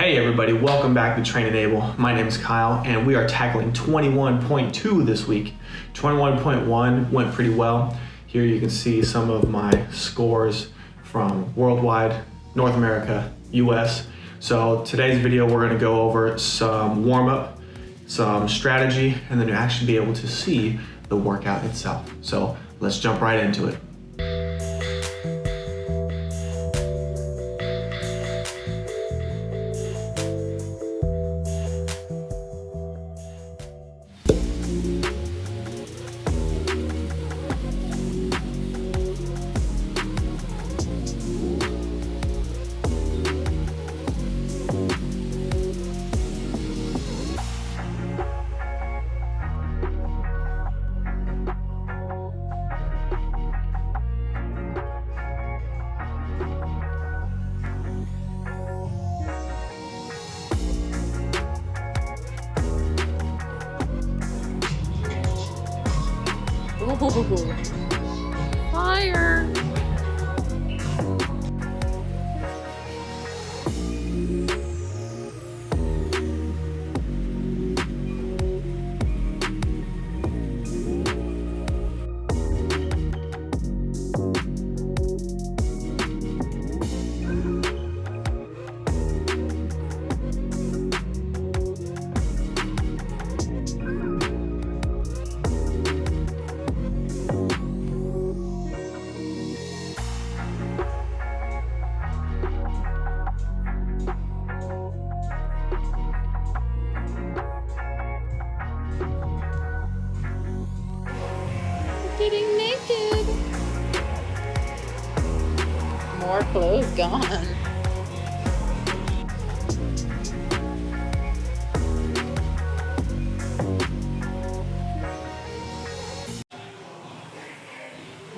Hey everybody, welcome back to Train and Able. My name is Kyle and we are tackling 21.2 this week. 21.1 went pretty well. Here you can see some of my scores from worldwide, North America, US. So today's video we're gonna go over some warm up, some strategy, and then you actually be able to see the workout itself. So let's jump right into it. Ooh.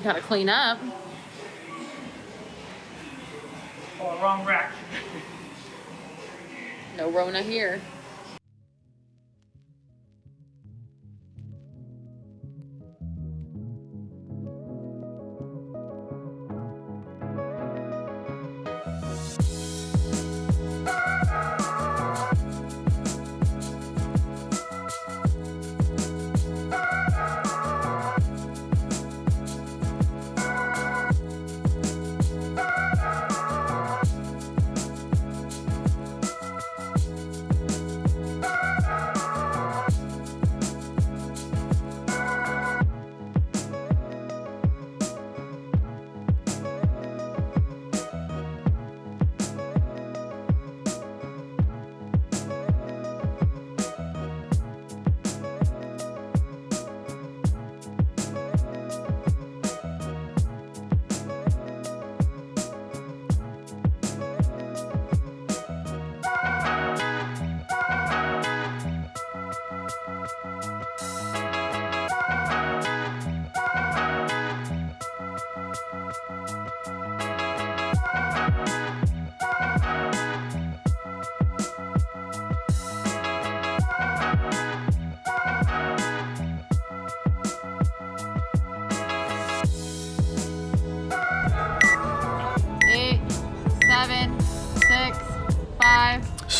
Gotta clean up. Oh, wrong rack. No Rona here.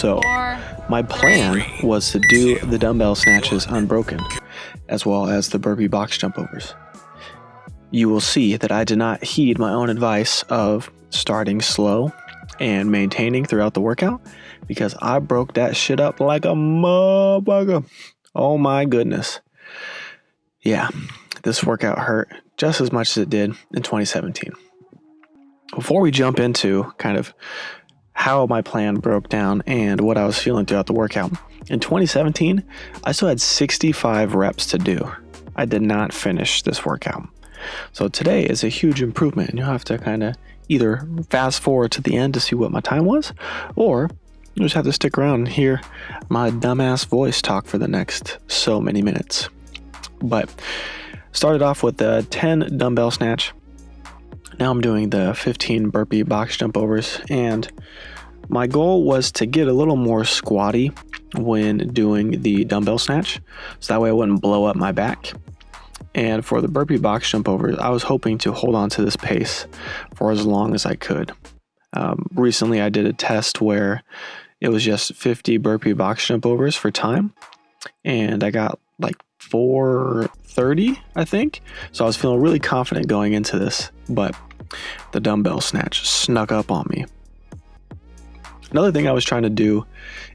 So my plan was to do the dumbbell snatches unbroken, as well as the burpee box jump overs. You will see that I did not heed my own advice of starting slow and maintaining throughout the workout because I broke that shit up like a motherfucker. Oh my goodness. Yeah, this workout hurt just as much as it did in 2017. Before we jump into kind of how my plan broke down and what I was feeling throughout the workout. In 2017, I still had 65 reps to do. I did not finish this workout. So today is a huge improvement, and you'll have to kind of either fast forward to the end to see what my time was, or you just have to stick around and hear my dumbass voice talk for the next so many minutes. But started off with a 10 dumbbell snatch. Now I'm doing the 15 burpee box jump overs, and my goal was to get a little more squatty when doing the dumbbell snatch, so that way I wouldn't blow up my back. And for the burpee box jump overs, I was hoping to hold on to this pace for as long as I could. Um, recently, I did a test where it was just 50 burpee box jump overs for time. And I got like 430, I think. So I was feeling really confident going into this, but the dumbbell snatch snuck up on me. Another thing I was trying to do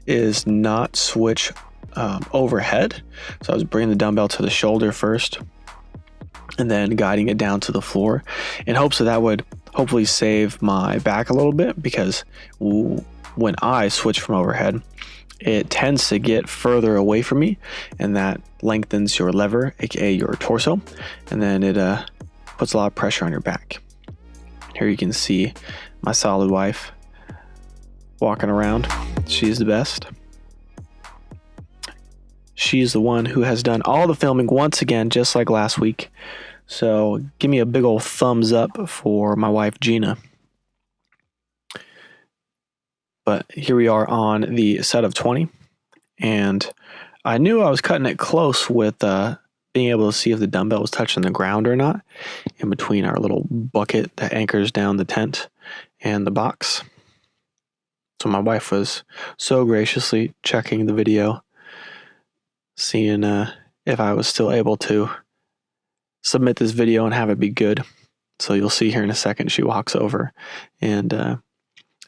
is not switch um, overhead. So I was bringing the dumbbell to the shoulder first and then guiding it down to the floor in hopes that that would hopefully save my back a little bit because when I switch from overhead, it tends to get further away from me and that lengthens your lever, aka your torso, and then it uh, puts a lot of pressure on your back. Here you can see my solid wife walking around. She's the best. She's the one who has done all the filming once again, just like last week. So give me a big old thumbs up for my wife, Gina. But here we are on the set of 20. And I knew I was cutting it close with uh, being able to see if the dumbbell was touching the ground or not in between our little bucket that anchors down the tent and the box. So my wife was so graciously checking the video, seeing uh, if I was still able to submit this video and have it be good. So you'll see here in a second, she walks over and uh,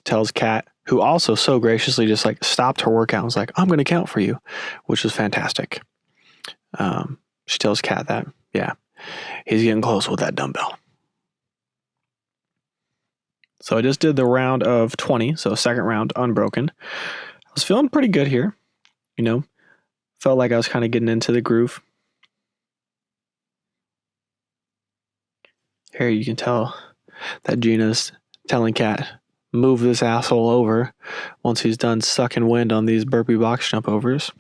tells Kat, who also so graciously just like stopped her workout and was like, I'm going to count for you, which was fantastic. Um, she tells Kat that, yeah, he's getting close with that dumbbell. So I just did the round of 20, so second round unbroken. I was feeling pretty good here, you know, felt like I was kind of getting into the groove. Here you can tell that Gina's telling Kat, move this asshole over once he's done sucking wind on these burpee box jump overs.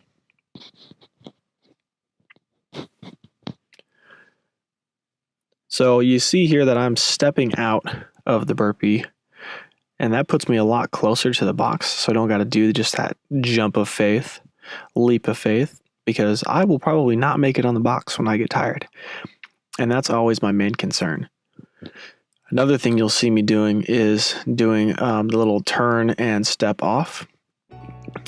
So you see here that I'm stepping out of the burpee and that puts me a lot closer to the box so I don't got to do just that jump of faith, leap of faith because I will probably not make it on the box when I get tired. And that's always my main concern. Another thing you'll see me doing is doing um, the little turn and step off.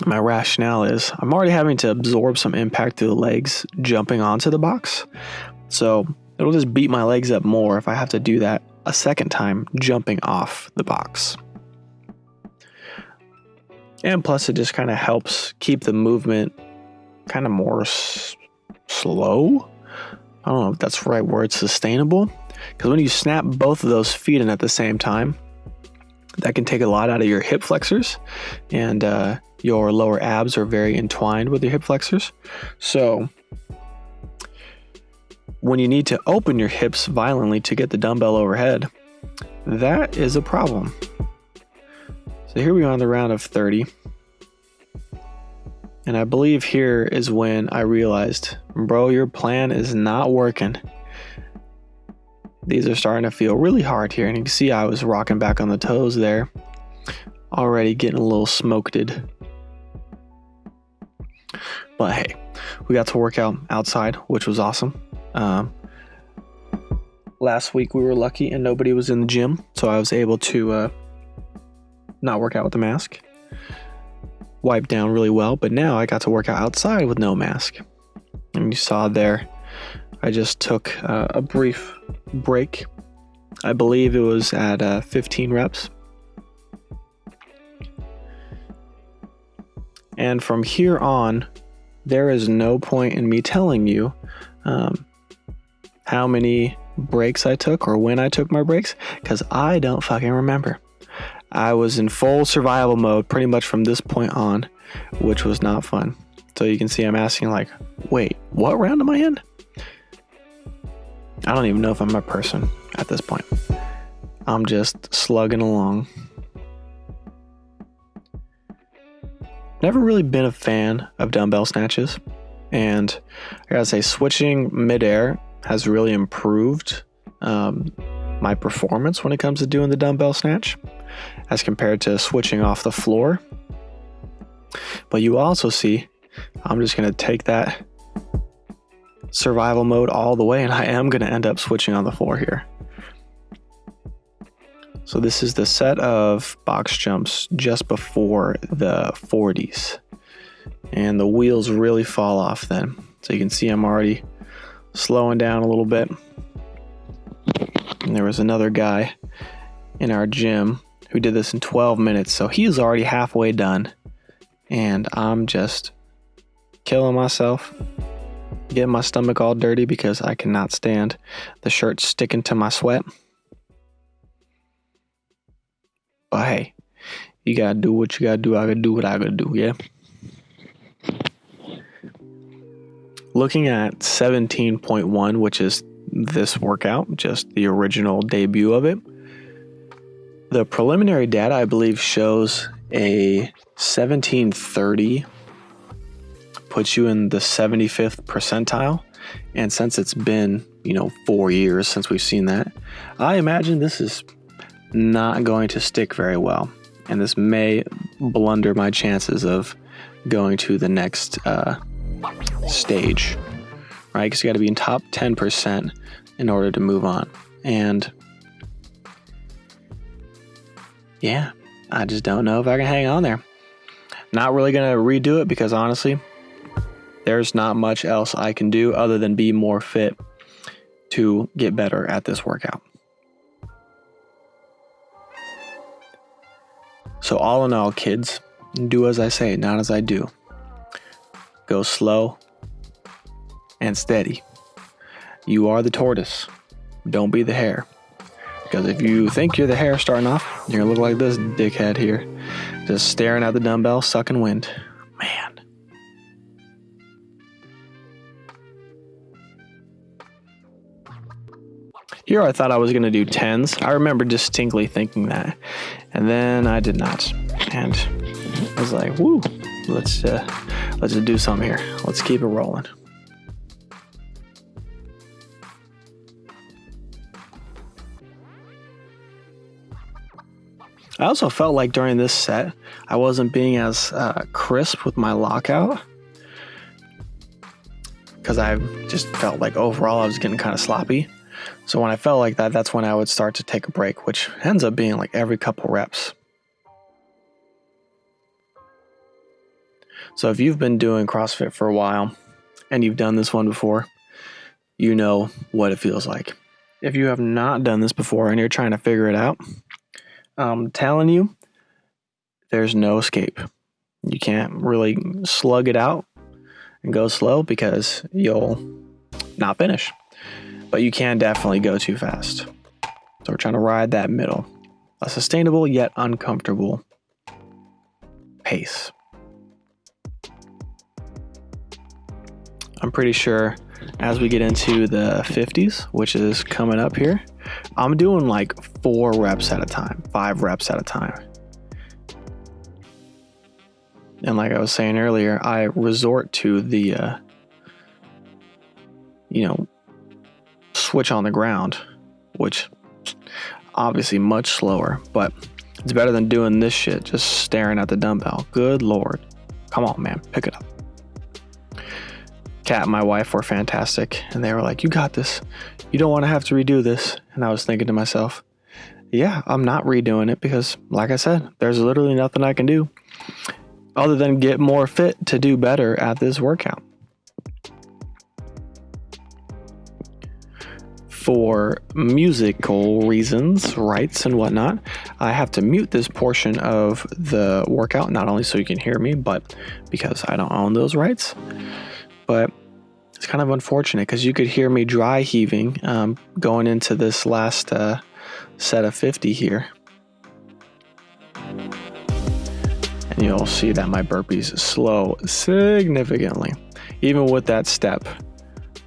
My rationale is I'm already having to absorb some impact through the legs jumping onto the box. So it'll just beat my legs up more if I have to do that a second time jumping off the box. And plus, it just kind of helps keep the movement kind of more slow. I don't know if that's the right word, sustainable. Because when you snap both of those feet in at the same time, that can take a lot out of your hip flexors, and uh, your lower abs are very entwined with your hip flexors. So, when you need to open your hips violently to get the dumbbell overhead, that is a problem. So, here we are on the round of 30. And I believe here is when I realized, bro, your plan is not working. These are starting to feel really hard here. And you can see I was rocking back on the toes there. Already getting a little smoked. But hey, we got to work out outside, which was awesome. Um, last week we were lucky and nobody was in the gym. So I was able to uh, not work out with the mask. Wiped down really well. But now I got to work out outside with no mask. And you saw there, I just took uh, a brief break. I believe it was at uh, 15 reps. And from here on, there is no point in me telling you um, how many breaks I took or when I took my breaks because I don't fucking remember. I was in full survival mode pretty much from this point on, which was not fun. So you can see I'm asking, like, wait, what round am I in? I don't even know if I'm a person at this point. I'm just slugging along. Never really been a fan of dumbbell snatches. And I gotta say, switching midair has really improved um, my performance when it comes to doing the dumbbell snatch as compared to switching off the floor. But you also see, I'm just gonna take that survival mode all the way, and I am going to end up switching on the floor here. So this is the set of box jumps just before the 40s. And the wheels really fall off then. So you can see I'm already slowing down a little bit. And there was another guy in our gym who did this in 12 minutes. So he's already halfway done. And I'm just killing myself, getting my stomach all dirty because I cannot stand the shirt sticking to my sweat. But hey, you gotta do what you gotta do. I gotta do what I gotta do, yeah? Looking at 17.1, which is this workout, just the original debut of it, the preliminary data, I believe, shows a 1730 puts you in the 75th percentile. And since it's been, you know, four years since we've seen that, I imagine this is not going to stick very well. And this may blunder my chances of going to the next uh, stage, right? Because you got to be in top 10% in order to move on. And yeah, I just don't know if I can hang on there. Not really going to redo it because honestly, there's not much else I can do other than be more fit to get better at this workout. So, all in all, kids, do as I say, not as I do. Go slow and steady. You are the tortoise. Don't be the hare. Because if you think you're the hare starting off, you're to look like this dickhead here, just staring at the dumbbell, sucking wind. Man. Here I thought I was going to do 10s. I remember distinctly thinking that. And then I did not. And I was like, woo, let's, uh, let's do something here. Let's keep it rolling. I also felt like during this set, I wasn't being as uh, crisp with my lockout because I just felt like overall I was getting kind of sloppy. So when I felt like that, that's when I would start to take a break, which ends up being like every couple reps. So if you've been doing CrossFit for a while and you've done this one before, you know what it feels like. If you have not done this before and you're trying to figure it out, I'm telling you, there's no escape. You can't really slug it out and go slow because you'll not finish. But you can definitely go too fast. So we're trying to ride that middle, a sustainable yet uncomfortable pace. I'm pretty sure as we get into the 50s, which is coming up here, I'm doing like four reps at a time, five reps at a time. And like I was saying earlier, I resort to the, uh, you know, switch on the ground, which obviously much slower, but it's better than doing this shit just staring at the dumbbell. Good lord. Come on, man, pick it up. Kat and my wife were fantastic, and they were like, You got this. You don't want to have to redo this. And I was thinking to myself, Yeah, I'm not redoing it because, like I said, there's literally nothing I can do other than get more fit to do better at this workout. For musical reasons, rights, and whatnot, I have to mute this portion of the workout, not only so you can hear me, but because I don't own those rights. But it's kind of unfortunate because you could hear me dry heaving um, going into this last uh, set of 50 here. And you'll see that my burpees slow significantly. Even with that step,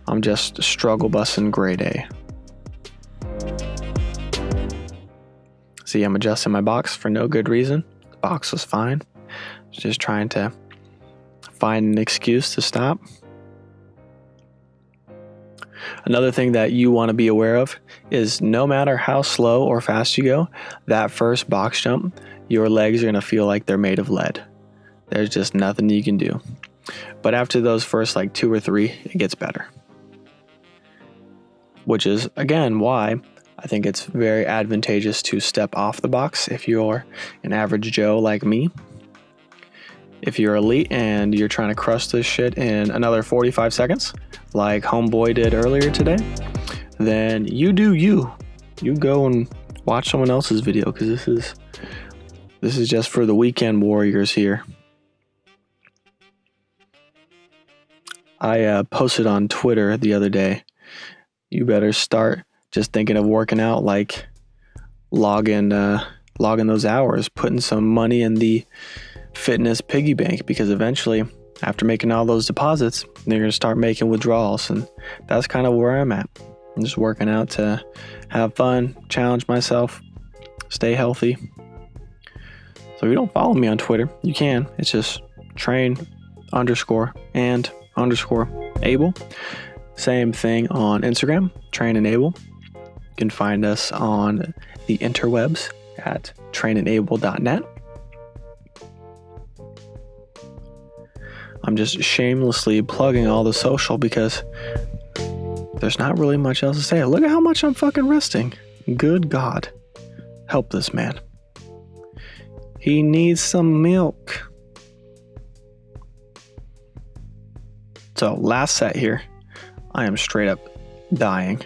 I'm just struggle busting grade A. See, I'm adjusting my box for no good reason. The box was fine. Just trying to find an excuse to stop. Another thing that you want to be aware of is no matter how slow or fast you go, that first box jump, your legs are going to feel like they're made of lead. There's just nothing you can do. But after those first like two or three, it gets better. Which is, again, why I think it's very advantageous to step off the box if you're an average Joe like me. If you're elite and you're trying to crush this shit in another 45 seconds, like Homeboy did earlier today, then you do you. You go and watch someone else's video because this is this is just for the weekend warriors here. I uh, posted on Twitter the other day. You better start just thinking of working out, like logging uh, logging those hours, putting some money in the fitness piggy bank because eventually, after making all those deposits, they're gonna start making withdrawals, and that's kind of where I'm at. I'm just working out to have fun, challenge myself, stay healthy. So if you don't follow me on Twitter, you can. It's just train underscore and underscore able. Same thing on Instagram, train and able. You can find us on the interwebs at trainandable.net. I'm just shamelessly plugging all the social because there's not really much else to say. Look at how much I'm fucking resting. Good God. Help this man. He needs some milk. So, last set here, I am straight up dying.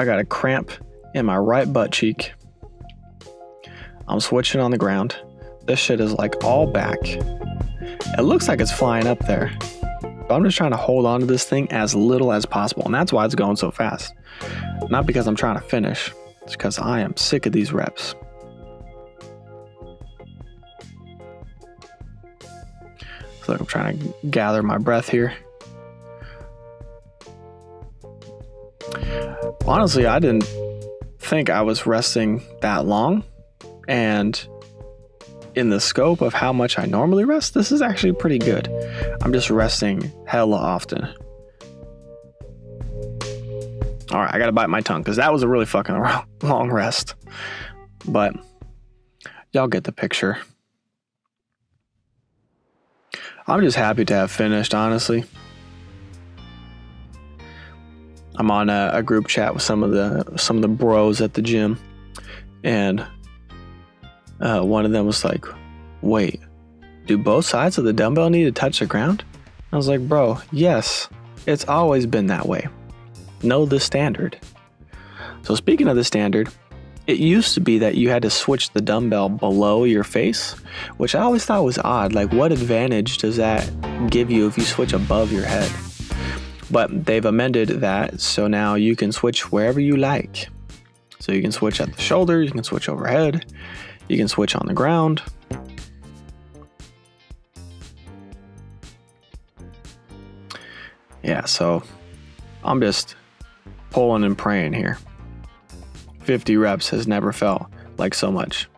I got a cramp in my right butt cheek. I'm switching on the ground. This shit is like all back. It looks like it's flying up there. But I'm just trying to hold on to this thing as little as possible. And that's why it's going so fast. Not because I'm trying to finish, it's because I am sick of these reps. So I'm trying to gather my breath here. Honestly, I didn't think I was resting that long. And in the scope of how much I normally rest, this is actually pretty good. I'm just resting hella often. All right, I gotta bite my tongue because that was a really fucking long rest. But y'all get the picture. I'm just happy to have finished, honestly. I'm on a, a, group chat with some of the some of the bros at the gym, and uh, one of them was like, "Wait, do both sides of the dumbbell need to touch the ground?" I was like, "Bro, yes, it's always been that way. Know the standard." So speaking of the standard, it used to be that you had to switch the dumbbell below your face, which I always thought was odd. Like, what advantage does that give you if you switch above your head? But they've amended that, so now you can switch wherever you like. So you can switch at the shoulder, you can switch overhead, you can switch on the ground. Yeah, so I'm just pulling and praying here. 50 reps has never felt like so much.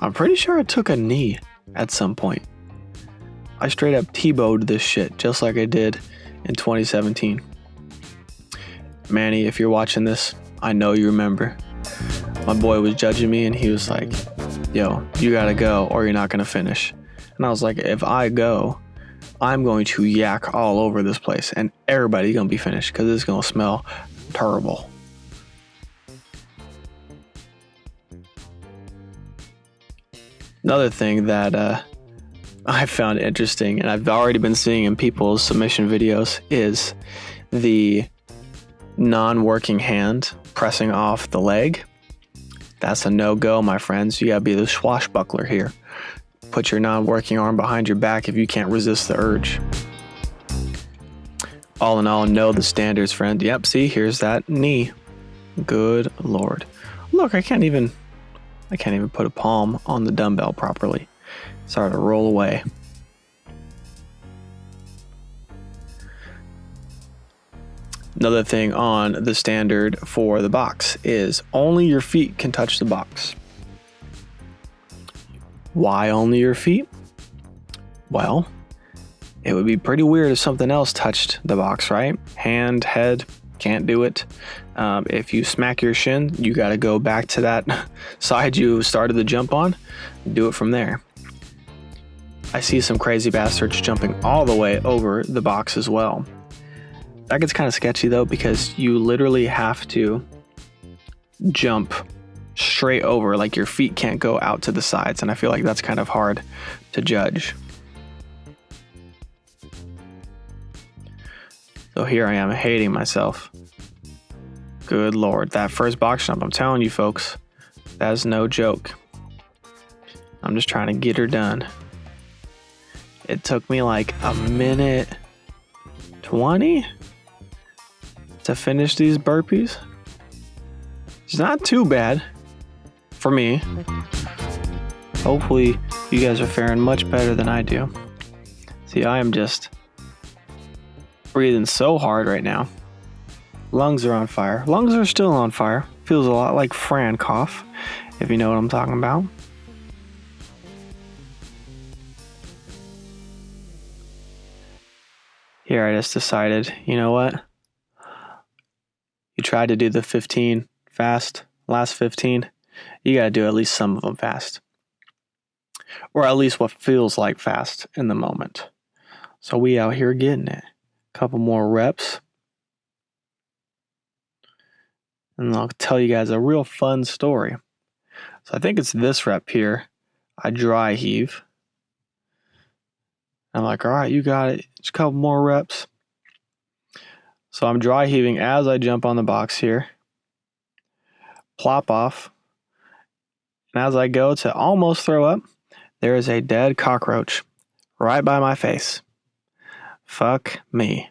I'm pretty sure I took a knee at some point. I straight up T-bowed this shit just like I did in 2017. Manny, if you're watching this, I know you remember. My boy was judging me and he was like, yo, you gotta go or you're not gonna finish. And I was like, if I go, I'm going to yak all over this place and everybody's gonna be finished because it's gonna smell terrible. Another thing that uh, I found interesting, and I've already been seeing in people's submission videos, is the non working hand pressing off the leg. That's a no go, my friends. You gotta be the swashbuckler here. Put your non working arm behind your back if you can't resist the urge. All in all, know the standards, friend. Yep, see, here's that knee. Good lord. Look, I can't even I can't even put a palm on the dumbbell properly. Sorry to roll away. Another thing on the standard for the box is only your feet can touch the box. Why only your feet? Well, it would be pretty weird if something else touched the box, right? Hand, head, can't do it. Um, if you smack your shin, you got to go back to that side you started the jump on, do it from there. I see some crazy bastards jumping all the way over the box as well. That gets kind of sketchy though because you literally have to jump straight over, like your feet can't go out to the sides. And I feel like that's kind of hard to judge. So here I am hating myself. Good lord, that first box jump, I'm telling you folks, that is no joke. I'm just trying to get her done. It took me like a minute 20 to finish these burpees. It's not too bad for me. Hopefully, you guys are faring much better than I do. See, I am just breathing so hard right now. Lungs are on fire. Lungs are still on fire. Feels a lot like Fran cough, if you know what I'm talking about. I just decided, you know what? You tried to do the 15 fast, last 15. You got to do at least some of them fast. Or at least what feels like fast in the moment. So we out here getting it. Couple more reps. And I'll tell you guys a real fun story. So I think it's this rep here. I dry heave. I'm like, all right, you got it. Just a couple more reps. So I'm dry heaving as I jump on the box here. Plop off. And as I go to almost throw up, there is a dead cockroach right by my face. Fuck me.